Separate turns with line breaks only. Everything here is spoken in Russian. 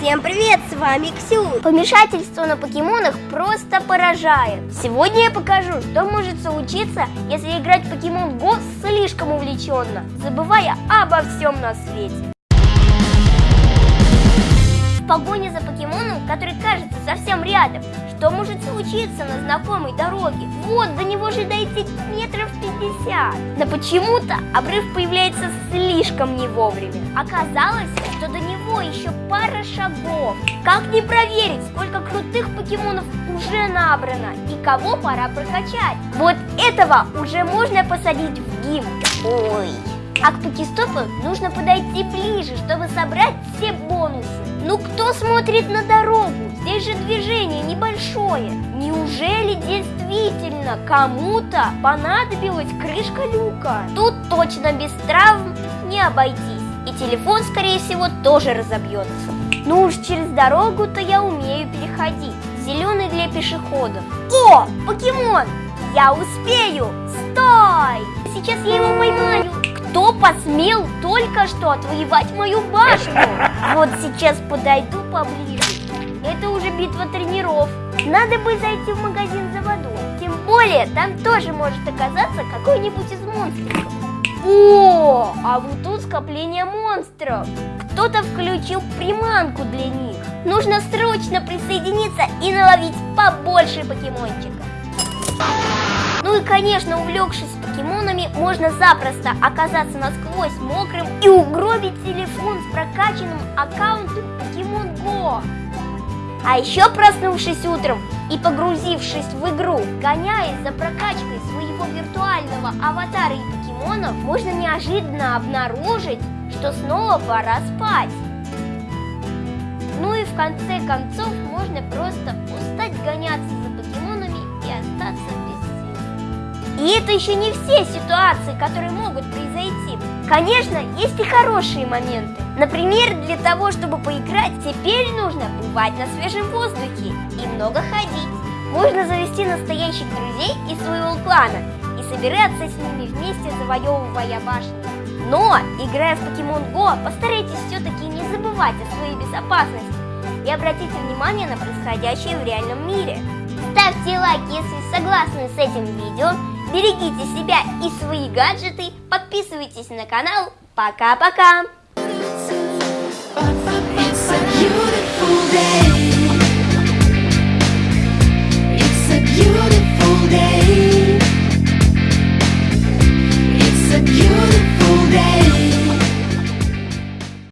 Всем привет, с вами Ксю.
Помешательство на покемонах просто поражает. Сегодня я покажу, что может случиться, если играть в Покемон Го слишком увлеченно, забывая обо всем на свете. Погоне за покемоном, который кажется совсем рядом, что может случиться на знакомой дороге? Вот, до него же дойти метров 50. Но почему-то обрыв появляется слишком не вовремя. Оказалось, что до него еще пара шагов. Как не проверить, сколько крутых покемонов уже набрано и кого пора прокачать? Вот этого уже можно посадить в гимн. Ой. А к покестопу нужно подойти ближе, чтобы собрать все бонусы. Ну кто смотрит на дорогу? Здесь же движение небольшое. Неужели действительно кому-то понадобилась крышка люка? Тут точно без травм не обойтись. И телефон, скорее всего, тоже разобьется. Ну уж через дорогу-то я умею переходить. Зеленый для пешеходов. О, покемон! Я успею! Стой! Сейчас я его поймаю. Кто посмел только что отвоевать мою башню? Вот сейчас подойду поближе. Это уже битва тренеров. Надо бы зайти в магазин за водой. Тем более, там тоже может оказаться какой-нибудь из монстров. О, а вот тут скопление монстров. Кто-то включил приманку для них. Нужно срочно присоединиться и наловить побольше покемончиков. Ну и, конечно, увлекшись покемонами, можно запросто оказаться насквозь мокрым и угробить телефон с прокачанным аккаунтом Pokemon Go. А еще проснувшись утром и погрузившись в игру, гоняясь за прокачкой своего виртуального аватара и покемонов, можно неожиданно обнаружить, что снова пора спать. Ну и в конце концов можно И это еще не все ситуации, которые могут произойти. Конечно, есть и хорошие моменты. Например, для того, чтобы поиграть, теперь нужно бывать на свежем воздухе и много ходить. Можно завести настоящих друзей из своего клана и собираться с ними вместе, завоевывая башни. Но, играя в Pokemon Go, постарайтесь все-таки не забывать о своей безопасности и обратите внимание на происходящее в реальном мире. Ставьте лайк, если согласны с этим видео, Берегите себя и свои гаджеты. Подписывайтесь на канал. Пока-пока.